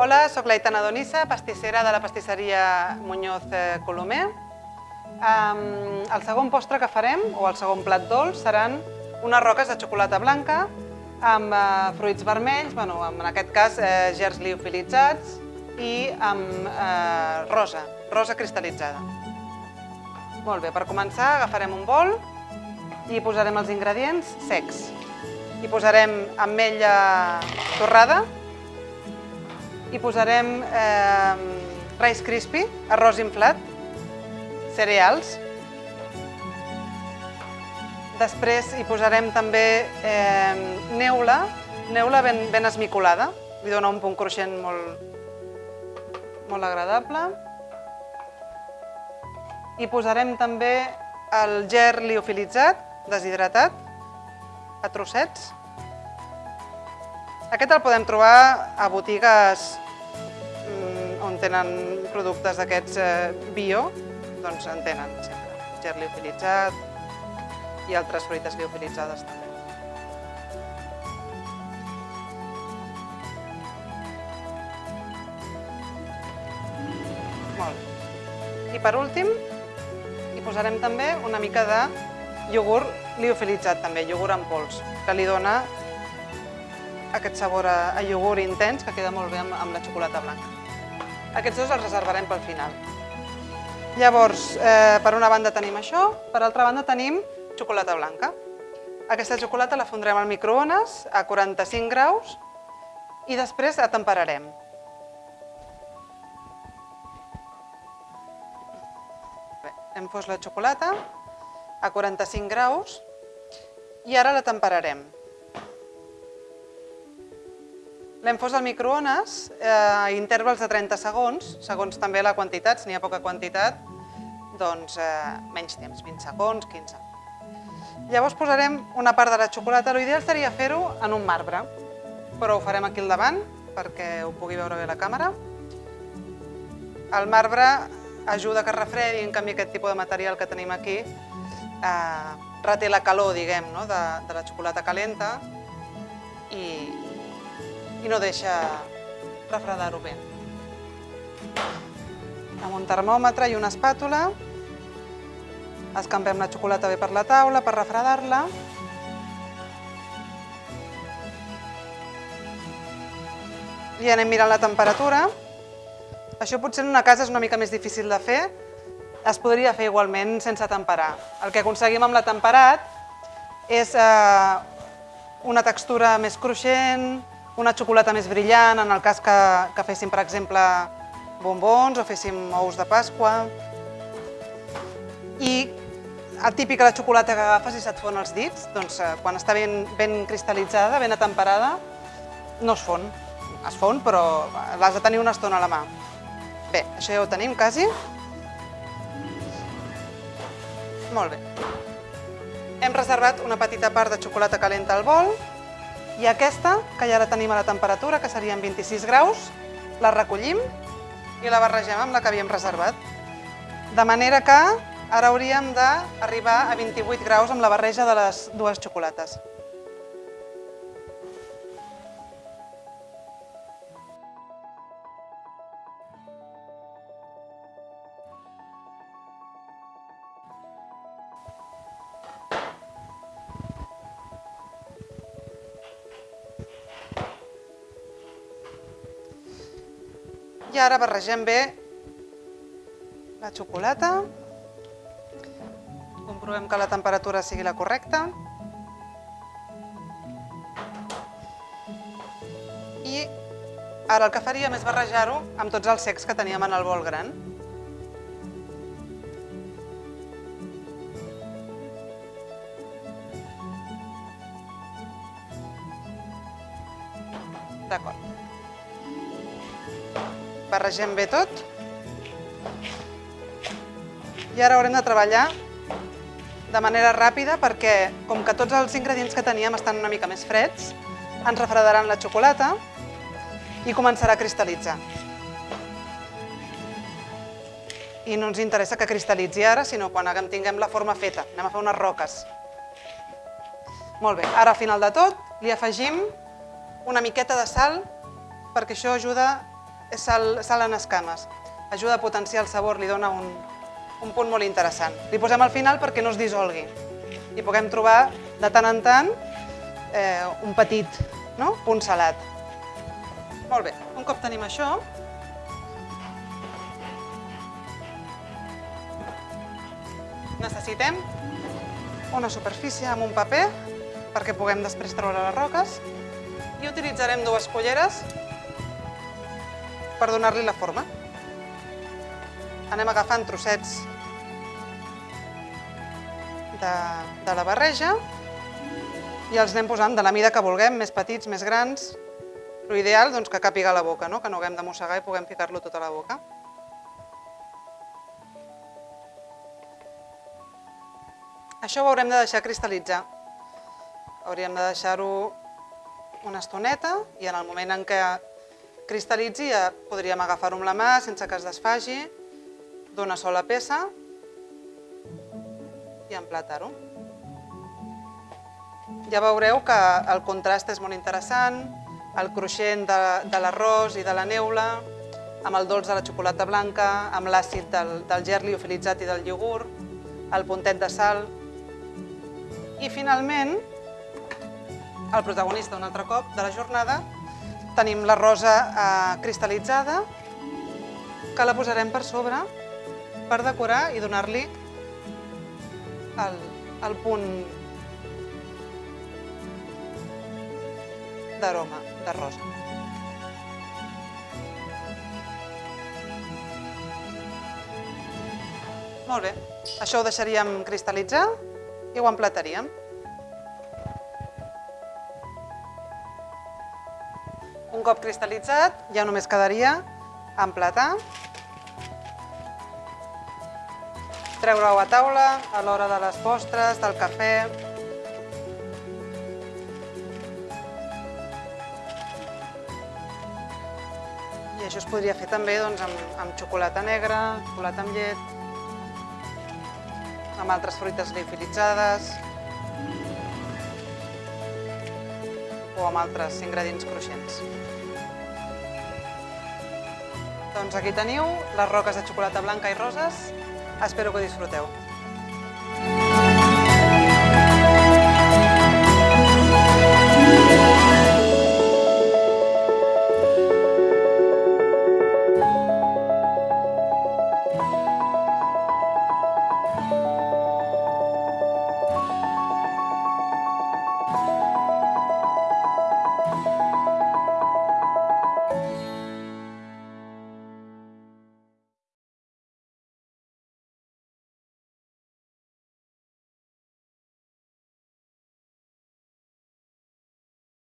Hola, sóc l'Aitana Donissa, pastissera de la pastisseria Muñoz eh, Colomer. Um, el segon postre que farem, o el segon plat dolç, seran unes roques de xocolata blanca amb uh, fruits vermells, bueno, en aquest cas eh, gers liofilitzats i amb eh, rosa, rosa cristal·litzada. Molt bé, per començar agafarem un bol i posarem els ingredients secs. Hi posarem ametlla torrada, hi posarem eh, Rice Crispy, arròs inflat, cereals. Després hi posarem també eh, neula, neula ben, ben esmicolada, li dona un punt cruixent molt, molt agradable. Hi posarem també el ger liofilitzat, deshidratat, a trossets. Aquest el podem trobar a botigues mm, on tenen productes d'aquests eh, bio, doncs en tenen sempre. Ger liofilitzat i altres fruites liofilitzades també. Molt. I per últim, hi posarem també una mica de iogurt liofilitzat també, iogurt en pols, que li dona aquest sabor a, a iogurt intens que queda molt bé amb, amb la xocolata blanca. Aquests dos els reservarem pel final. Llavors, eh, per una banda tenim això, per altra banda tenim xocolata blanca. Aquesta xocolata la fondrem al microones a 45 graus i després la temperarem. Bé, hem fos la xocolata a 45 graus i ara la temperarem. L'hem fos al microones eh, a intervals de 30 segons, segons també la quantitat, si n'hi ha poca quantitat, doncs eh, menys temps, 20 segons, 15. Llavors posarem una part de la xocolata, l'ideal seria fer-ho en un marbre, però ho farem aquí al davant perquè ho pugui veure bé la càmera. El marbre ajuda que es refredi, en canvi aquest tipus de material que tenim aquí eh, reté la calor, diguem, no? de, de la xocolata calenta i, i no deixa refredar-ho bé. Amb un termòmetre i una espàtula escampem la xocolata bé per la taula per refredar-la. I anem mirant la temperatura. Això potser en una casa és una mica més difícil de fer, es podria fer igualment sense temperar. El que aconseguim amb la temperat és eh, una textura més cruixent, una xocolata més brillant, en el cas que, que féssim, per exemple, bombons o féssim ous de Pasqua. I el típic de la xocolata que agafes i se't fon els dits, doncs eh, quan està ben, ben cristal·litzada, ben atemperada, no es fon. Es fon, però l'has de tenir una estona a la mà. Bé, això ja ho tenim quasi. Molt bé. Hem reservat una petita part de xocolata calenta al bol i aquesta, que ja la tenim a la temperatura, que serien 26 graus, la recollim i la barregem amb la que havíem reservat. De manera que ara hauríem d'arribar a 28 graus amb la barreja de les dues xocolates. I ara barregem bé la xocolata. Comprovem que la temperatura sigui la correcta. I ara el que faríem és barrejar-ho amb tots els secs que teníem en el bol gran. Barregem bé tot. I ara haurem de treballar de manera ràpida perquè, com que tots els ingredients que teníem estan una mica més freds, ens refredaran la xocolata i començarà a cristal·litzar. I no ens interessa que cristal·litzi ara, sinó quan tinguem la forma feta. Anem a fer unes roques. Molt bé, ara al final de tot li afegim una miqueta de sal perquè això ajuda és sal, sal en escames. Ajuda a potenciar el sabor, li dona un, un punt molt interessant. Li posem al final perquè no es dissolgui i puguem trobar de tant en tant eh, un petit no? punt salat. Molt bé, un cop tenim això, necessitem una superfície amb un paper perquè puguem després treure les roques i utilitzarem dues culleres per donar-li la forma. Anem agafant trossets de, de la barreja i els anem posant de la mida que vulguem, més petits, més grans. L'ideal doncs, que càpiga a la boca, no? que no haguem de mossegar i puguem ficar-lo tot a la boca. Això ho haurem de deixar cristal·litzar. Hauríem de deixar-ho una estoneta i en el moment en què cristal·litzi ja podríem agafar-ho amb la mà sense que es desfagi d'una sola peça i emplatar-ho. Ja veureu que el contrast és molt interessant, el cruixent de, de l'arròs i de la neula, amb el dolç de la xocolata blanca, amb l'àcid del, del gerli liofilitzat i del iogurt, el puntet de sal, i finalment, el protagonista un altre cop de la jornada, tenim la rosa eh, cristal·litzada, que la posarem per sobre per decorar i donar-li el, el punt d'aroma, de rosa. Molt bé, això ho deixaríem cristal·litzar i ho emplataríem. Un cop cristal·litzat, ja només quedaria emplatar, treure-ho a taula a l'hora de les postres, del cafè... I això es podria fer també doncs, amb, amb xocolata negra, xocolata amb llet, amb altres fruites liofilitzades o amb altres ingredients cruixents. Doncs aquí teniu les roques de xocolata blanca i roses. Espero que ho disfruteu.